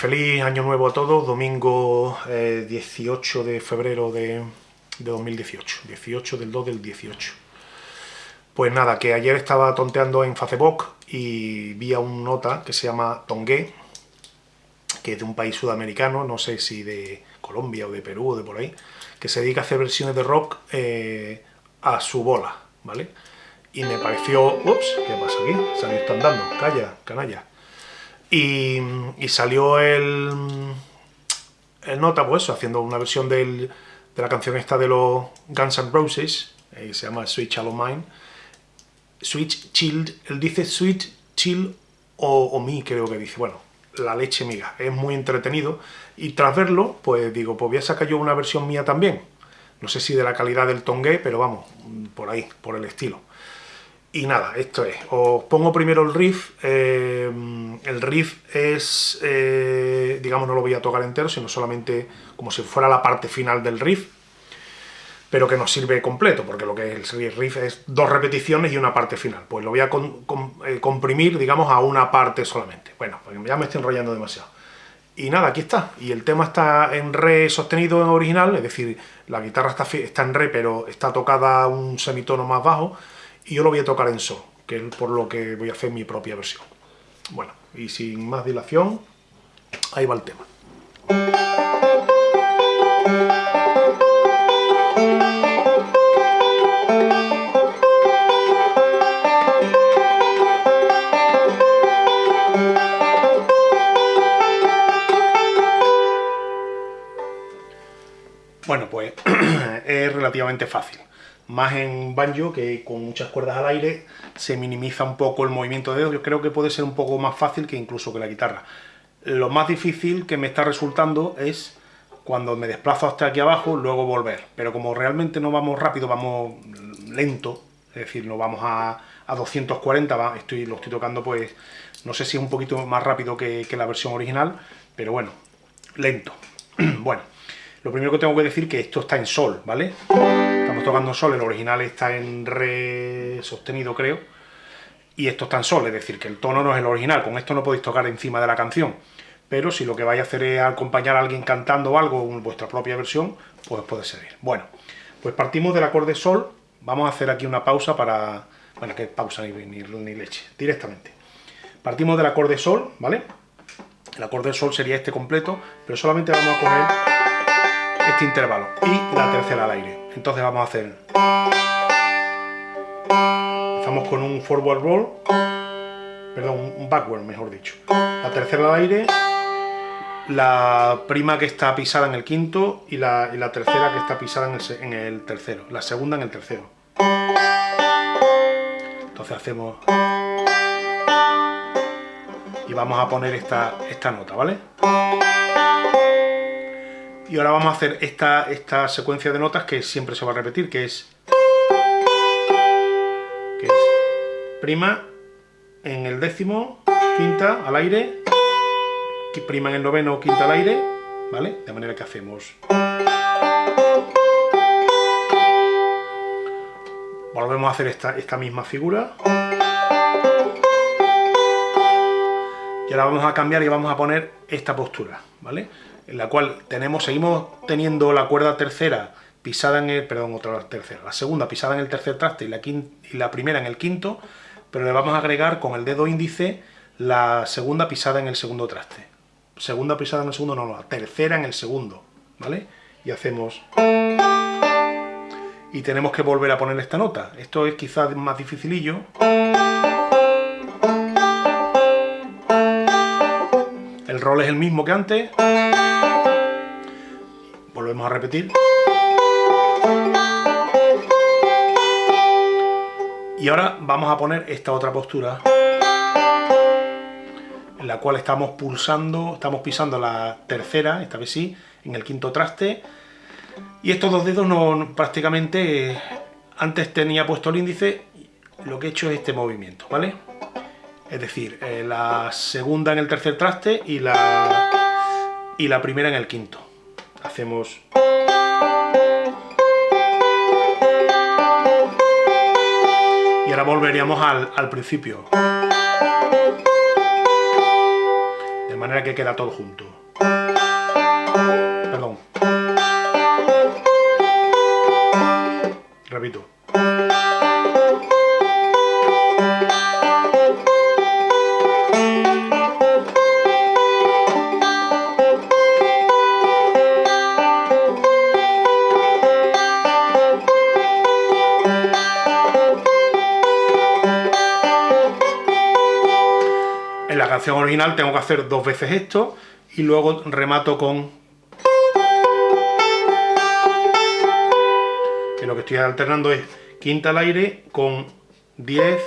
feliz año nuevo a todos, domingo 18 eh, de febrero de, 2018, 18 del 2 del 18. Pues nada, que ayer estaba tonteando en Facebook y vi a un nota que se llama Tongue, que es de un país sudamericano, no sé si de Colombia o de Perú o de por ahí, que se dedica a hacer versiones de rock eh, a su bola, ¿vale? Y me pareció... Ups, ¿qué pasa aquí? Salió está andando, calla, canalla. Y, salió el, el nota, pues haciendo una versión de la canción esta de los Guns N' Roses, eh, se llama Sweet Child Mine. Sweet Child, él dice Sweet Chill o, o Me, creo que dice. Bueno, la leche miga, es muy entretenido. Y tras verlo, pues digo, pues voy a sacar yo una versión mía también. No sé si de la calidad del tongue, pero vamos, por ahí, por el estilo. Y nada, esto es. Os pongo primero el riff. Eh, el riff es, eh, digamos, no lo voy a tocar entero, sino solamente como si fuera la parte final del riff, pero que nos sirve completo, porque lo que es el riff es dos repeticiones y una parte final. Pues lo voy a eh, comprimir, digamos, a una parte solamente. Bueno, pues ya me estoy enrollando demasiado. Y nada, aquí está. Y el tema está en re sostenido en original, es decir, la guitarra está, está en re, pero está tocada un semitono más bajo, y yo lo voy a tocar en sol, que es por lo que voy a hacer mi propia versión. Bueno, y sin más dilación, ahí va el tema. Bueno, pues es relativamente fácil más en banjo, que con muchas cuerdas al aire se minimiza un poco el movimiento de dedos, yo creo que puede ser un poco más fácil que incluso que la guitarra. Lo más difícil que me está resultando es cuando me desplazo hasta aquí abajo, luego volver. Pero como realmente no vamos rápido, vamos lento, es decir, no vamos a, a 240, estoy, lo estoy tocando pues, no sé si es un poquito más rápido que, que la versión original, pero bueno, lento. bueno, lo primero que tengo que decir es que esto está en sol, ¿vale? Tocando sol, el original está en re sostenido, creo, y esto está en sol, es decir, que el tono no es el original, con esto no podéis tocar encima de la canción, pero si lo que vais a hacer es acompañar a alguien cantando algo en vuestra propia versión, pues puede servir. Bueno, pues partimos del acorde sol, vamos a hacer aquí una pausa para... bueno, que pausa ni, ni, ni leche, directamente. Partimos del acorde sol, ¿vale? El acorde sol sería este completo, pero solamente vamos a poner este intervalo y la tercera al aire. Entonces vamos a hacer... Empezamos con un forward roll, perdón, un backward mejor dicho. La tercera al aire, la prima que está pisada en el quinto y la, tercera que está pisada en el, en el tercero, la segunda en el tercero. Entonces hacemos... Y vamos a poner esta, esta nota, ¿vale? Y ahora vamos a hacer esta, esta secuencia de notas que siempre se va a repetir, que es... Prima en el décimo, quinta al aire, prima en el noveno, quinta al aire, ¿vale? De manera que hacemos... Volvemos a hacer esta, esta misma figura. Y ahora vamos a cambiar y vamos a poner esta postura, ¿vale? En la cual tenemos, seguimos teniendo la cuerda tercera pisada en el, perdón, otra tercera, la segunda pisada en el tercer traste y la, y la primera en el quinto, pero le vamos a agregar con el dedo índice la segunda pisada en el segundo traste. Segunda pisada en el segundo, no, no, la tercera en el segundo, ¿vale? Y hacemos... Y tenemos que volver a poner esta nota. Esto es quizás más dificilillo. El rol es el mismo que antes volvemos a repetir. Y ahora vamos a poner esta otra postura, en la cual estamos pulsando, estamos pisando la tercera, esta vez sí, en el quinto traste, y estos dos dedos no, prácticamente, antes tenía puesto el índice, lo que he hecho es este movimiento, ¿vale? Es decir, eh, la segunda en el tercer traste y la, y la primera en el quinto hacemos... Y ahora volveríamos al, principio. De manera que queda todo junto. Perdón. Canción original tengo que hacer dos veces esto y luego remato con... Que lo que estoy alternando es quinta al aire con 10,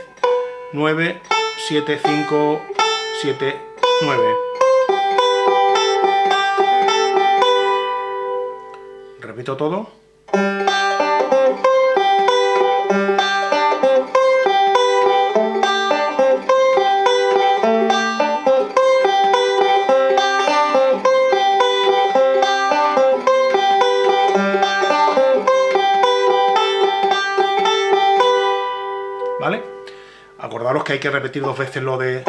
9, 7, 5, 7, 9. Repito todo. Que hay que repetir dos veces lo de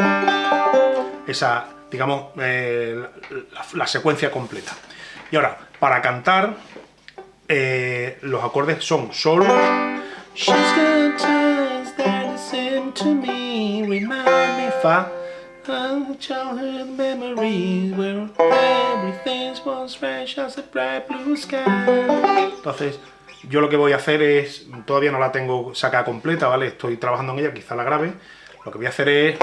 esa, digamos, eh, la, secuencia completa. Y ahora, para cantar, eh, los acordes son Sol. Entonces, yo lo que voy a hacer es, todavía no la tengo sacada completa, ¿vale? Estoy trabajando en ella, quizá la grabe. Lo que voy a hacer es...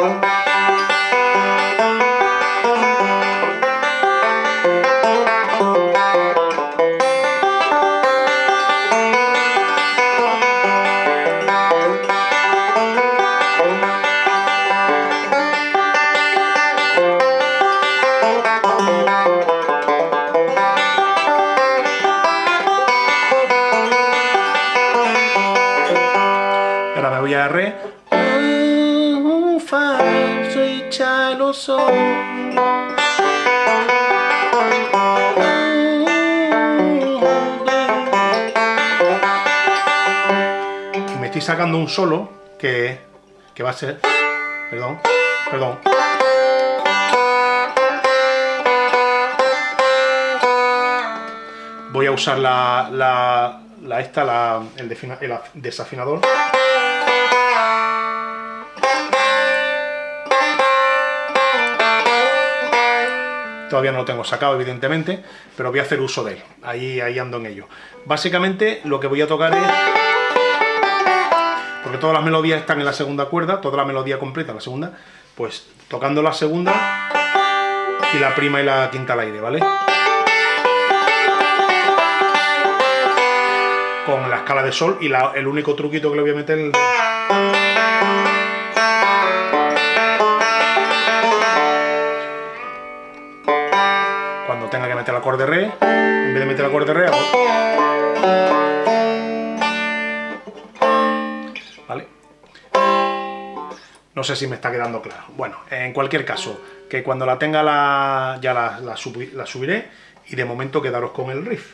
estoy sacando un solo que, que va a ser... Perdón, perdón. Voy a usar la, la, la esta, la, el, el af- desafinador. Todavía no lo tengo sacado, evidentemente, pero voy a hacer uso de él. Ahí, ahí ando en ello. Básicamente, lo que voy a tocar es... Todas las melodías están en la segunda cuerda, toda la melodía completa la segunda, pues tocando la segunda y la prima y la quinta al aire, ¿vale? Con la escala de sol y el único truquito que le voy a meter... el- No sé si me está quedando claro. Bueno, en cualquier caso, que cuando la tenga la, ya la, la subi- la subiré y de momento quedaros con el riff.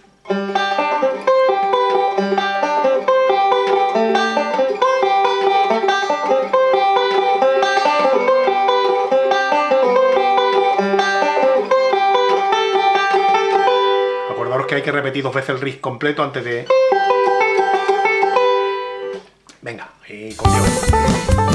Acordaros que hay que repetir dos veces el riff completo antes de... Venga, y con Dios.